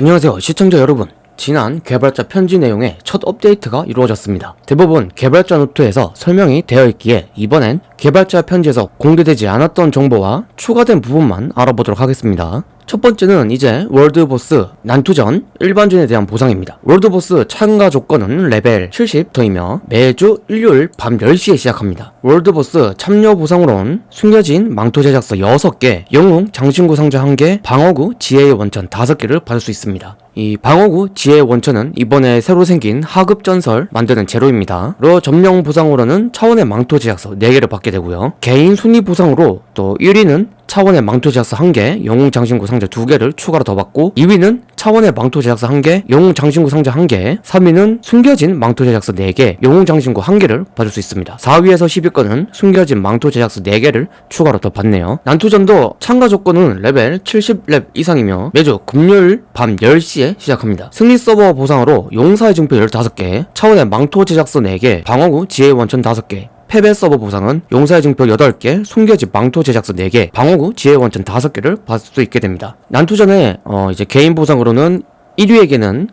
안녕하세요 시청자 여러분 지난 개발자 편지 내용의 첫 업데이트가 이루어졌습니다. 대부분 개발자 노트에서 설명이 되어 있기에 이번엔 개발자 편지에서 공개되지 않았던 정보와 추가된 부분만 알아보도록 하겠습니다. 첫 번째는 이제 월드보스 난투전 일반전에 대한 보상입니다. 월드보스 참가 조건은 레벨 70렙이며 매주 일요일 밤 10시에 시작합니다. 월드보스 참여 보상으론 숨겨진 망토 제작서 6개, 영웅 장신구 상자 1개, 방어구 지혜의 원천 5개를 받을 수 있습니다. 이 방어구 지혜의 원천은 이번에 새로 생긴 하급 전설 만드는 재료입니다. 로 점령 보상으로는 차원의 망토 제작서 4개를 받게 되고요. 개인 순위 보상으로 또 1위는 차원의 망토 제작서 1개, 영웅 장신구 상자 2개를 추가로 더 받고 2위는 차원의 망토 제작서 1개, 영웅 장신구 상자 1개 3위는 숨겨진 망토 제작서 4개, 영웅 장신구 1개를 받을 수 있습니다. 4위에서 10위권은 숨겨진 망토 제작서 4개를 추가로 더 받네요. 난투전도 참가 조건은 레벨 70렙 이상이며 매주 금요일 밤 10시에 시작합니다. 승리 서버 보상으로 용사의 증표 15개, 차원의 망토 제작서 4개, 방어구 지혜의 원천 5개, 패배 서버 보상은 용사의 증표 8개, 숨겨진 망토 제작서 4개, 방어구 지혜 원천 5개를 받을 수 있게 됩니다. 난투 전에 어 이제 개인 보상으로는 1위에게는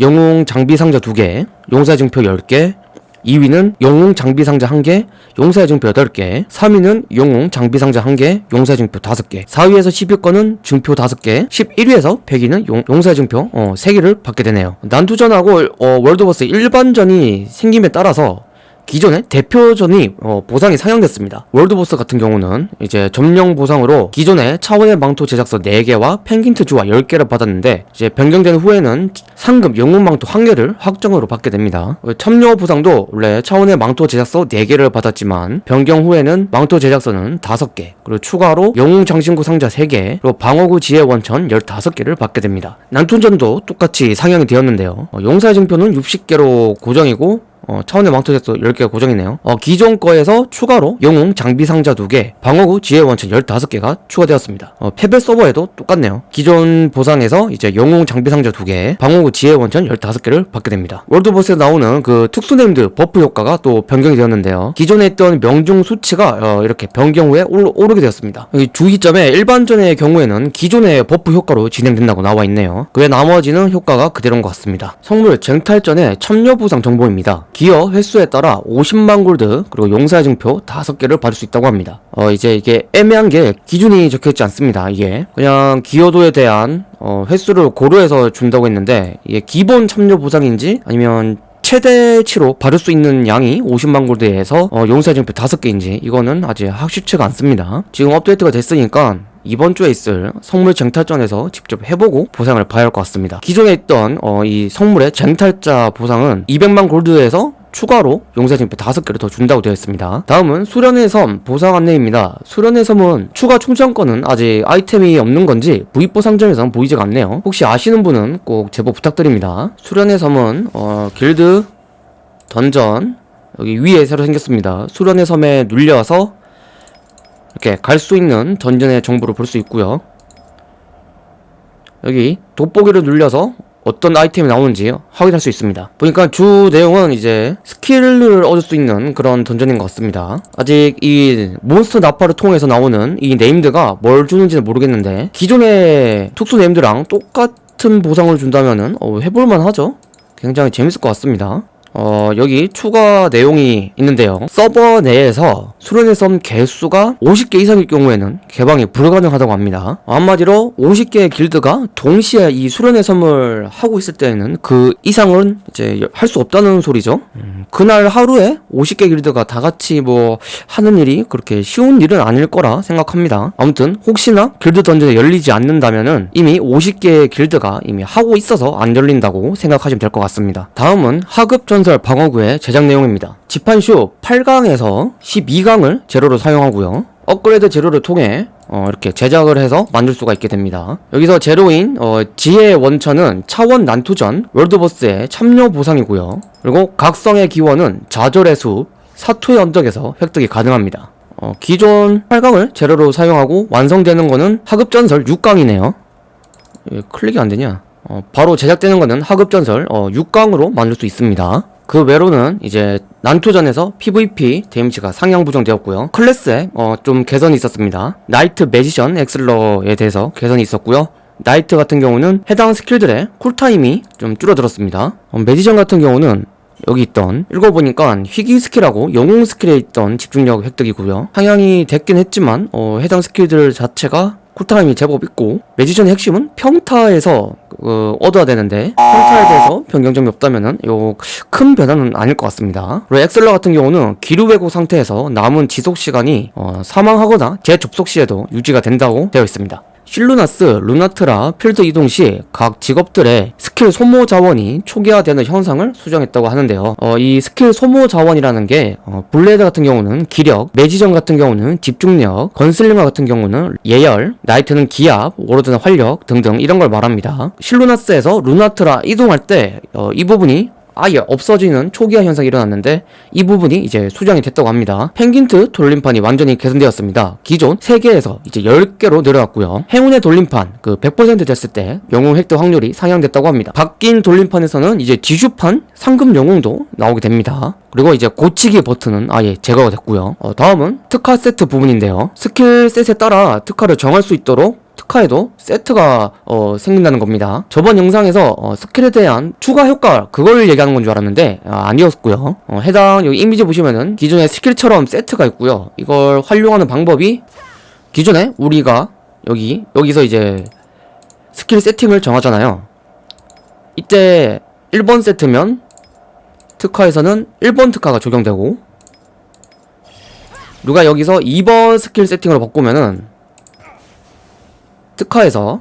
영웅 장비 상자 2개, 용사의 증표 10개, 2위는 영웅 장비 상자 1개, 용사의 증표 8개, 3위는 영웅 장비 상자 1개, 용사의 증표 5개, 4위에서 10위권은 증표 5개, 11위에서 100위는 용, 용사의 증표 어, 3개를 받게 되네요. 난투전하고 어, 월드보스 일반전이 생김에 따라서 기존의 대표전이 어, 보상이 상향됐습니다. 월드보스 같은 경우는 이제 점령 보상으로 기존의 차원의 망토 제작서 4개와 펭귄 트 주화 10개를 받았는데 이제 변경된 후에는 상급 영웅 망토 1개를 확정으로 받게 됩니다. 어, 참여 보상도 원래 차원의 망토 제작서 4개를 받았지만 변경 후에는 망토 제작서는 5개 그리고 추가로 영웅 장신구 상자 3개 그리고 방어구 지혜 원천 15개를 받게 됩니다. 난투전도 똑같이 상향이 되었는데요. 어, 용사의 증표는 60개로 고정이고 어, 차원의 망토 제작서도 10개가 고정이네요. 어, 기존 거에서 추가로 영웅 장비 상자 2개, 방어구 지혜 원천 15개가 추가되었습니다. 어, 패배 서버에도 똑같네요. 기존 보상에서 이제 영웅 장비 상자 2개, 방어구 지혜 원천 15개를 받게 됩니다. 월드보스에 나오는 그 특수 네임드 버프 효과가 또 변경이 되었는데요. 기존에 있던 명중 수치가 어, 이렇게 변경 후에 오르, 게 되었습니다. 여기 주의점에 일반전의 경우에는 기존의 버프 효과로 진행된다고 나와 있네요. 그 외 나머지는 효과가 그대로인 것 같습니다. 성물 쟁탈전의 참여 보상 정보입니다. 기여 횟수에 따라 50만 골드 그리고 용사의 증표 5개를 받을 수 있다고 합니다. 어 이제 이게 애매한 게 기준이 적혀있지 않습니다 이게. 그냥 기여도에 대한 어 횟수를 고려해서 준다고 했는데 이게 기본 참여 보상인지 아니면 최대치로 받을 수 있는 양이 50만 골드에서 어, 용사의 증표 5개인지 이거는 아직 확실치가 않습니다. 지금 업데이트가 됐으니까 이번 주에 있을 성물 쟁탈전에서 직접 해보고 보상을 봐야 할 것 같습니다. 기존에 있던 어, 이 성물의 쟁탈자 보상은 200만 골드에서 추가로 용사진표 5개를 더 준다고 되어 있습니다. 다음은 수련의 섬 보상 안내입니다. 수련의 섬은 추가 충전권은 아직 아이템이 없는 건지 부입보 상점에서는 보이지가 않네요. 혹시 아시는 분은 꼭 제보 부탁드립니다. 수련의 섬은 어, 길드 던전 여기 위에 새로 생겼습니다. 수련의 섬에 눌려서 이렇게 갈 수 있는 던전의 정보를 볼 수 있고요. 여기 돋보기를 눌려서 어떤 아이템이 나오는지 확인할 수 있습니다. 보니까 주 내용은 이제 스킬을 얻을 수 있는 그런 던전인 것 같습니다. 아직 이 몬스터 나파를 통해서 나오는 이 네임드가 뭘 주는지는 모르겠는데 기존의 특수 네임드랑 똑같은 보상을 준다면은 어, 해볼만 하죠? 굉장히 재밌을 것 같습니다. 어, 여기 추가 내용이 있는데요. 서버 내에서 수련의 섬 개수가 50개 이상일 경우에는 개방이 불가능하다고 합니다. 한마디로 50개의 길드가 동시에 이 수련의 섬을 하고 있을 때는 그 이상은 이제 할 수 없다는 소리죠. 음, 그날 하루에 50개 길드가 다 같이 뭐 하는 일이 그렇게 쉬운 일은 아닐 거라 생각합니다. 아무튼 혹시나 길드 던전이 열리지 않는다면은 이미 50개의 길드가 이미 하고 있어서 안 열린다고 생각하시면 될 것 같습니다. 다음은 하급 전 전설 방어구의 제작 내용입니다. 지판쇼 8강에서 12강 을 재료로 사용하고요. 업그레이드 재료를 통해 어, 이렇게 제작을 해서 만들 수가 있게 됩니다. 여기서 제로인 어, 지혜의 원천은 차원 난투전 월드보스의 참여 보상이고요. 그리고 각성의 기원은 좌절의 숲, 사투의 언덕에서 획득이 가능합니다. 어, 기존 8강을 재료로 사용하고 완성되는 거는 하급전설 6강이네요. 클릭이 안되냐? 어, 바로 제작되는 거는 하급전설 어, 6강으로 만들 수 있습니다. 그 외로는 이제 난투전에서 PVP 데미지가 상향 부정되었고요 클래스에 어, 좀 개선이 있었습니다 나이트 매지션 엑슬러에 대해서 개선이 있었고요 나이트 같은 경우는 해당 스킬들의 쿨타임이 좀 줄어들었습니다. 어, 매지션 같은 경우는 여기 있던 읽어보니까 희귀 스킬하고 영웅 스킬에 있던 집중력 획득이고요. 상향이 됐긴 했지만 어, 해당 스킬들 자체가 쿨타임이 제법 있고 매지션의 핵심은 평타에서 어, 얻어야 되는데 평타에 대해서 변경점이 없다면은 요 큰 변화는 아닐 것 같습니다. 그리고 액슬러 같은 경우는 기류 왜곡 상태에서 남은 지속 시간이 어, 사망하거나 재접속 시에도 유지가 된다고 되어 있습니다. 실루나스, 루나트라, 필드 이동 시 각 직업들의 스킬 소모 자원이 초기화되는 현상을 수정했다고 하는데요. 어, 이 스킬 소모 자원이라는 게 어, 블레이더 같은 경우는 기력, 매지션 같은 경우는 집중력, 건슬링어 같은 경우는 예열, 나이트는 기압, 워로드는 활력 등등 이런 걸 말합니다. 실루나스에서 루나트라 이동할 때이 부분이 아예 없어지는 초기화 현상이 일어났는데 이 부분이 이제 수정이 됐다고 합니다. 펭귄트 돌림판이 완전히 개선되었습니다. 기존 3개에서 이제 10개로 늘어났고요. 행운의 돌림판 그 100% 됐을 때 영웅 획득 확률이 상향됐다고 합니다. 바뀐 돌림판에서는 이제 지슈판 상급 영웅도 나오게 됩니다. 그리고 이제 고치기 버튼은 아예 제거가 됐고요. 어, 다음은 특화 세트 부분인데요. 스킬 셋에 따라 특화를 정할 수 있도록 특화에도 세트가 어, 생긴다는 겁니다. 저번 영상에서 어, 스킬에 대한 추가 효과 그걸 얘기하는 건 줄 알았는데 아, 아니었고요. 어, 해당 여기 이미지 보시면은 기존의 스킬처럼 세트가 있고요. 이걸 활용하는 방법이 기존에 우리가 여기 여기서 이제 스킬 세팅을 정하잖아요. 이때 1번 세트면 특화에서는 1번 특화가 적용되고 누가 여기서 2번 스킬 세팅으로 바꾸면은 특화에서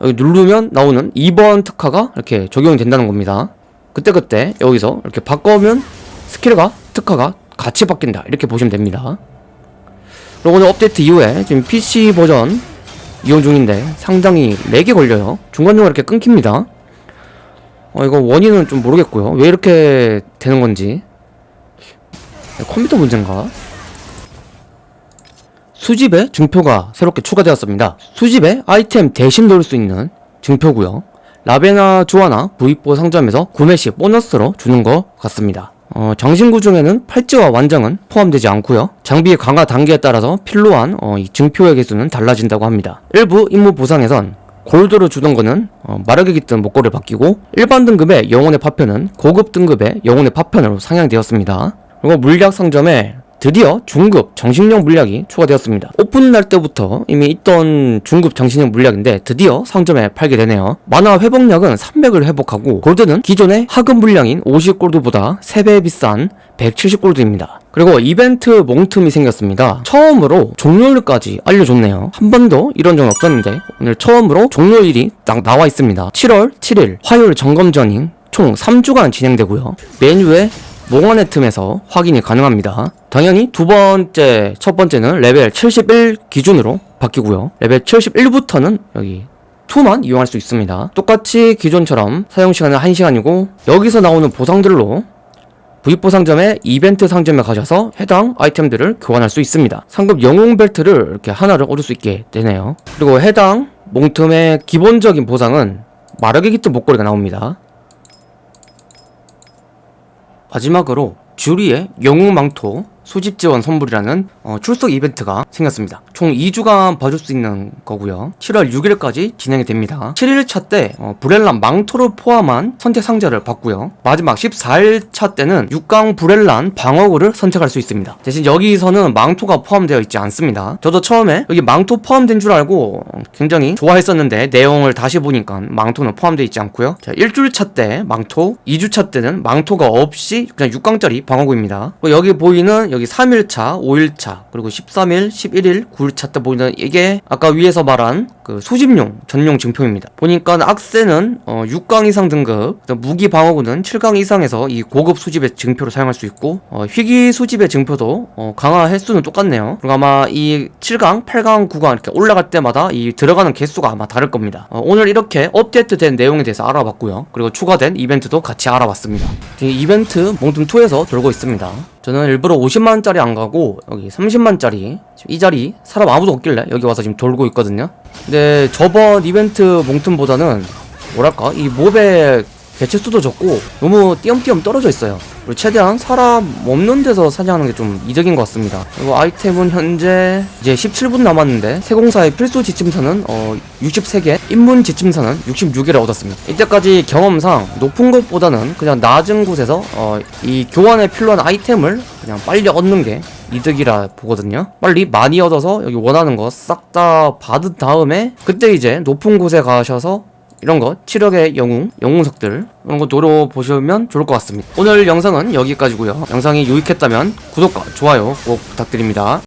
여기 누르면 나오는 2번 특화가 이렇게 적용이 된다는 겁니다. 그때그때 여기서 이렇게 바꿔면 스킬과 특화가 같이 바뀐다. 이렇게 보시면 됩니다. 그리고 오늘 업데이트 이후에 지금 PC 버전 이용 중인데 상당히 렉이 걸려요. 중간중간 이렇게 끊깁니다. 어, 이거 원인은 좀 모르겠고요. 왜 이렇게 되는 건지. 컴퓨터 문제인가? 수집에 증표가 새롭게 추가되었습니다. 수집에 아이템 대신 넣을 수 있는 증표고요. 라베나 조아나 V4 상점에서 구매 시 보너스로 주는 것 같습니다. 어, 장신구 중에는 팔찌와 완장은 포함되지 않고요. 장비 강화 단계에 따라서 필요한 어, 이 증표의 개수는 달라진다고 합니다. 일부 임무 보상에선 골드로 주던 거는 어, 마력이 깃든 목걸이를 바뀌고 일반 등급의 영혼의 파편은 고급 등급의 영혼의 파편으로 상향되었습니다. 그리고 물약 상점에 드디어 중급 정신력 물약이 추가되었습니다. 오픈날 때부터 이미 있던 중급 정신력 물약인데 드디어 상점에 팔게 되네요. 만화 회복력은 300을 회복하고 골드는 기존의 하급 물량인 50골드보다 3배 비싼 170골드입니다. 그리고 이벤트 몽틈이 생겼습니다. 처음으로 종료일까지 알려줬네요. 한 번도 이런 적은 없었는데 오늘 처음으로 종료일이 딱 나와 있습니다. 7월 7일 화요일 점검 전인 총 3주간 진행되고요. 메뉴에 몽환의 틈에서 확인이 가능합니다. 당연히 두 번째, 첫 번째는 레벨 71 기준으로 바뀌고요. 레벨 71부터는 여기 2만 이용할 수 있습니다. 똑같이 기존처럼 사용시간은 1시간이고 여기서 나오는 보상들로 V4 상점의 이벤트 상점에 가셔서 해당 아이템들을 교환할 수 있습니다. 상급 영웅 벨트를 이렇게 하나를 얻을 수 있게 되네요. 그리고 해당 몽틈의 기본적인 보상은 마력의 깃든 목걸이가 나옵니다. 마지막으로 주리의 영웅 망토 수집 지원 선물이라는 어, 출석 이벤트가 생겼습니다. 총 2주간 봐줄 수 있는 거고요. 7월 6일까지 진행이 됩니다. 7일차 때 어, 브렐란 망토를 포함한 선택 상자를 받고요. 마지막 14일차 때는 6강 브렐란 방어구를 선택할 수 있습니다. 대신 여기서는 망토가 포함되어 있지 않습니다. 저도 처음에 여기 망토 포함된 줄 알고 굉장히 좋아했었는데 내용을 다시 보니까 망토는 포함되어 있지 않고요. 자, 1주차 때 망토, 2주차 때는 망토가 없이 그냥 6강짜리 방어구입니다. 여기 보이는 여기 3일차, 5일차, 그리고 13일, 11일, 9일차 때 보이는 이게 아까 위에서 말한 그 수집용 전용 증표입니다. 보니까 악세는 어, 6강 이상 등급, 무기 방어구는 7강 이상에서 이 고급 수집의 증표를 사용할 수 있고 어, 희귀 수집의 증표도 어, 강화 횟수는 똑같네요. 그리고 아마 이 7강, 8강, 9강 이렇게 올라갈 때마다 이 들어가는 개수가 아마 다를 겁니다. 어, 오늘 이렇게 업데이트된 내용에 대해서 알아봤고요. 그리고 추가된 이벤트도 같이 알아봤습니다. 이벤트 몽tum2에서 돌고 있습니다. 저는 일부러 50만원짜리 안 가고 여기 30만원짜리 이 자리 사람 아무도 없길래 여기 와서 지금 돌고 있거든요. 근데 저번 이벤트 몽틈보다는 뭐랄까 이 몹의 개체수도 적고 너무 띄엄띄엄 떨어져 있어요. 그리고 최대한 사람 없는 데서 사냥하는 게 좀 이득인 것 같습니다. 그리고 아이템은 현재 이제 17분 남았는데 세공사의 필수 지침서는 어 63개 입문 지침서는 66개를 얻었습니다. 이때까지 경험상 높은 것보다는 그냥 낮은 곳에서 어 이 교환에 필요한 아이템을 그냥 빨리 얻는 게 이득이라 보거든요. 빨리 많이 얻어서 여기 원하는 거 싹 다 받은 다음에 그때 이제 높은 곳에 가셔서 이런 거 치력의 영웅, 영웅석들 이런 거 노려보시면 좋을 것 같습니다. 오늘 영상은 여기까지고요. 영상이 유익했다면 구독과 좋아요 꼭 부탁드립니다